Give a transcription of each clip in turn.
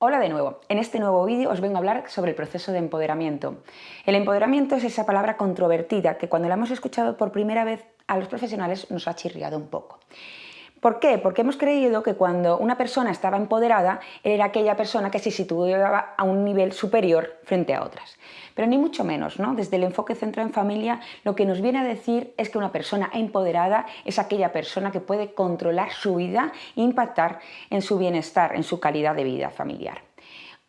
Hola de nuevo, en este nuevo vídeo os vengo a hablar sobre el proceso de empoderamiento. El empoderamiento es esa palabra controvertida que cuando la hemos escuchado por primera vez a los profesionales nos ha chirriado un poco. ¿Por qué? Porque hemos creído que cuando una persona estaba empoderada era aquella persona que se situaba a un nivel superior frente a otras. Pero ni mucho menos, ¿no? Desde el enfoque centrado en familia lo que nos viene a decir es que una persona empoderada es aquella persona que puede controlar su vida e impactar en su bienestar, en su calidad de vida familiar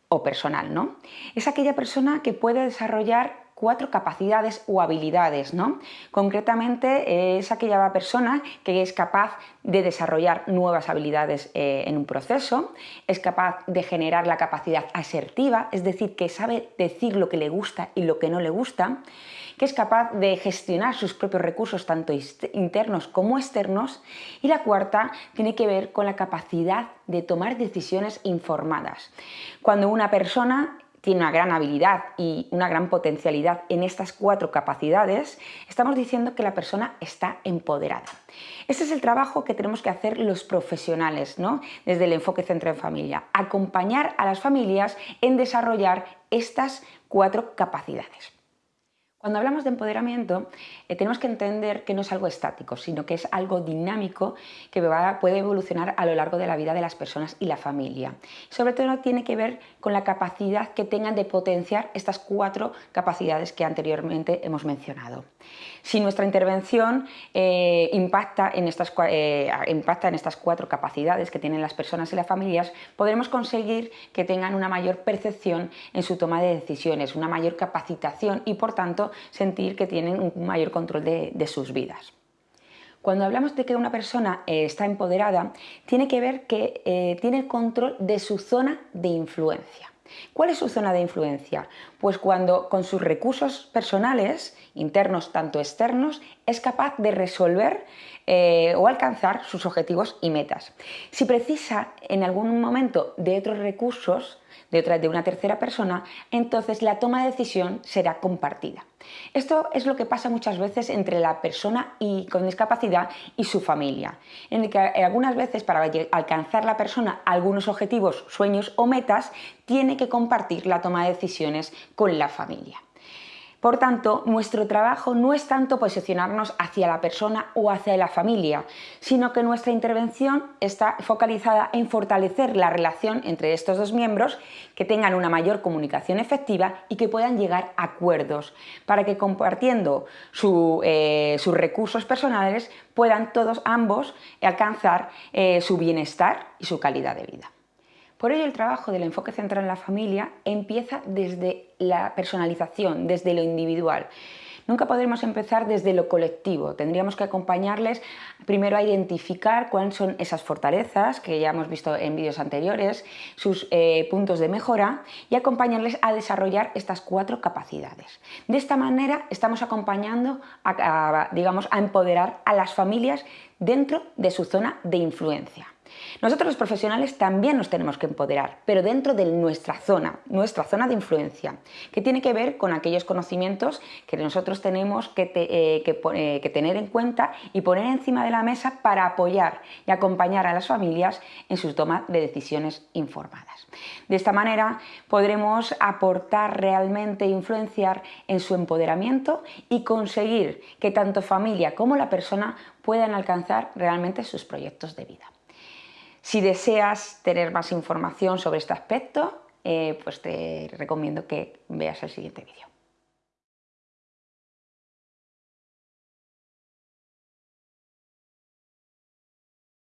o personal, ¿no? Es aquella persona que puede desarrollar cuatro capacidades o habilidades. ¿no? Concretamente es aquella persona que es capaz de desarrollar nuevas habilidades eh, en un proceso, es capaz de generar la capacidad asertiva, es decir, que sabe decir lo que le gusta y lo que no le gusta, que es capaz de gestionar sus propios recursos tanto internos como externos y la cuarta tiene que ver con la capacidad de tomar decisiones informadas. Cuando una persona tiene una gran habilidad y una gran potencialidad en estas cuatro capacidades, estamos diciendo que la persona está empoderada. Este es el trabajo que tenemos que hacer los profesionales, ¿no? desde el enfoque centro en familia, acompañar a las familias en desarrollar estas cuatro capacidades. Cuando hablamos de empoderamiento eh, tenemos que entender que no es algo estático, sino que es algo dinámico que puede evolucionar a lo largo de la vida de las personas y la familia. Sobre todo tiene que ver con la capacidad que tengan de potenciar estas cuatro capacidades que anteriormente hemos mencionado. Si nuestra intervención eh, eh, impacta en estas cuatro capacidades que tienen las personas y las familias, podremos conseguir que tengan una mayor percepción en su toma de decisiones, una mayor capacitación y por tanto sentir que tienen un mayor control de, sus vidas. Cuando hablamos de que una persona eh, está empoderada, tiene que ver que eh, tiene control de su zona de influencia. ¿Cuál es su zona de influencia? Pues cuando con sus recursos personales, internos tanto externos, es capaz de resolver eh, o alcanzar sus objetivos y metas. Si precisa en algún momento de otros recursos, de, de una tercera persona, entonces la toma de decisión será compartida. Esto es lo que pasa muchas veces entre la persona y, con discapacidad y su familia, en el que algunas veces para alcanzar la persona algunos objetivos, sueños o metas, tiene que compartir la toma de decisiones con la familia. Por tanto, nuestro trabajo no es tanto posicionarnos hacia la persona o hacia la familia, sino que nuestra intervención está focalizada en fortalecer la relación entre estos dos miembros, que tengan una mayor comunicación efectiva y que puedan llegar a acuerdos, para que compartiendo eh, sus recursos personales puedan todos ambos alcanzar eh, su bienestar y su calidad de vida. Por ello el trabajo del enfoque central en la familia empieza desde la personalización, desde lo individual. Nunca podremos empezar desde lo colectivo, tendríamos que acompañarles primero a identificar cuáles son esas fortalezas que ya hemos visto en vídeos anteriores, sus eh, puntos de mejora y acompañarles a desarrollar estas cuatro capacidades. De esta manera estamos acompañando digamos, a empoderar a las familias dentro de su zona de influencia. Nosotros los profesionales también nos tenemos que empoderar, pero dentro de nuestra zona, nuestra zona de influencia, que tiene que ver con aquellos conocimientos que nosotros tenemos que, eh, eh, que tener en cuenta y poner encima de la mesa para apoyar y acompañar a las familias en su toma de decisiones informadas. De esta manera podremos aportar realmente e influenciar en su empoderamiento y conseguir que tanto familia como la persona puedan alcanzar realmente sus proyectos de vida. Si deseas tener más información sobre este aspecto, eh, pues te recomiendo que veas el siguiente vídeo.